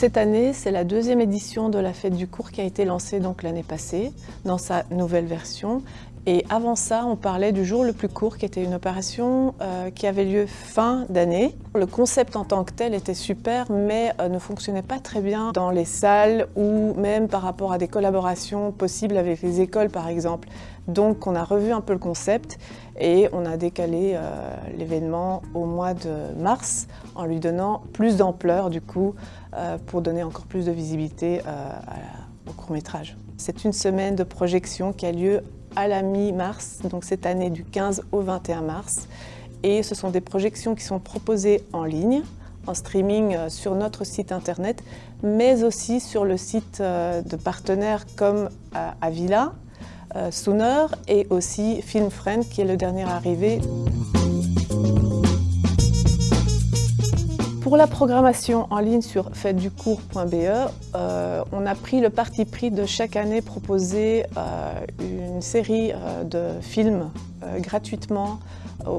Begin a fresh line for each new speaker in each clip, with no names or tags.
Cette année, c'est la deuxième édition de la fête du cours qui a été lancée l'année passée dans sa nouvelle version. Et avant ça, on parlait du jour le plus court, qui était une opération euh, qui avait lieu fin d'année. Le concept en tant que tel était super, mais euh, ne fonctionnait pas très bien dans les salles ou même par rapport à des collaborations possibles avec les écoles, par exemple. Donc, on a revu un peu le concept et on a décalé euh, l'événement au mois de mars en lui donnant plus d'ampleur, du coup, pour donner encore plus de visibilité au court-métrage. C'est une semaine de projection qui a lieu à la mi-mars, donc cette année du 15 au 21 mars. Et ce sont des projections qui sont proposées en ligne, en streaming euh, sur notre site internet, mais aussi sur le site euh, de partenaires comme euh, Avila, Sooner et aussi Film Friend qui est le dernier arrivé. Pour la programmation en ligne sur faitesducours.be, euh, on a pris le parti pris de chaque année proposer euh, une série euh, de films gratuitement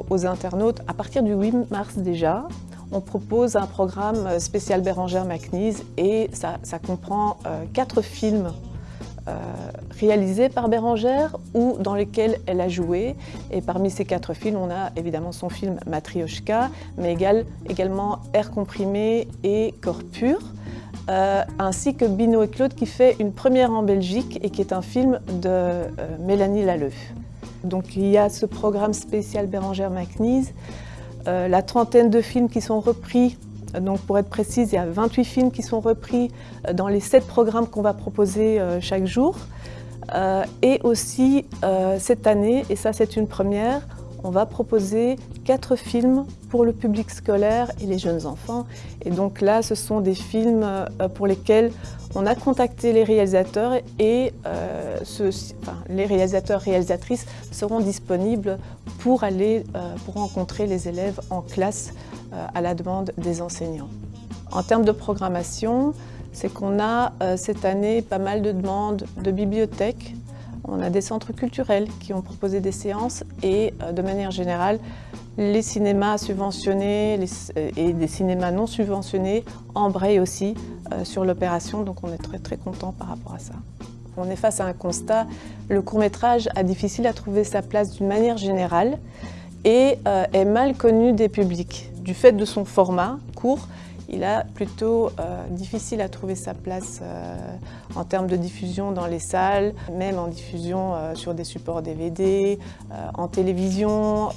aux, internautes. À partir du 8 mars déjà, on propose un programme spécial Bérangère McNeese et ça, ça comprend quatre films euh, réalisés par Bérangère ou dans lesquels elle a joué. Et parmi ces quatre films, on a évidemment son film Matrioshka, mais également Air comprimé et Corps pur. Euh, ainsi que Bino et Claude qui fait une première en Belgique et qui est un film de euh, Mélanie Lalleux. Donc il y a ce programme spécial Bérangère McNeese, la trentaine de films qui sont repris donc pour être précise, il y a 28 films qui sont repris euh, dans les 7 programmes qu'on va proposer euh, chaque jour. Euh, et aussi cette année, et ça c'est une première, on va proposer 4 films pour le public scolaire et les jeunes enfants. Et donc là, ce sont des films pour lesquels on a contacté les réalisateurs et les réalisateurs-réalisatrices seront disponibles pour aller pour rencontrer les élèves en classe euh, à la demande des enseignants. En termes de programmation, c'est qu'on a euh, cette année pas mal de demandes de bibliothèques, on a des centres culturels qui ont proposé des séances et euh, de manière générale, les cinémas subventionnés et des cinémas non subventionnés embrayent aussi sur l'opération, donc on est très très content par rapport à ça. On est face à un constat, le court-métrage a difficile à trouver sa place d'une manière générale et est mal connu des publics. Du fait de son format court, il a plutôt euh, difficile à trouver sa place euh, en termes de diffusion dans les salles, même en diffusion euh, sur des supports DVD, en télévision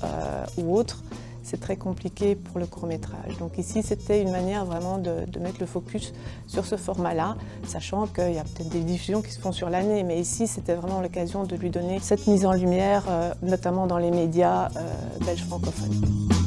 ou autres. C'est très compliqué pour le court-métrage. Donc ici, c'était une manière vraiment de, de, mettre le focus sur ce format-là, sachant qu'il y a peut-être des diffusions qui se font sur l'année, mais ici, c'était vraiment l'occasion de lui donner cette mise en lumière, notamment dans les médias belges francophones.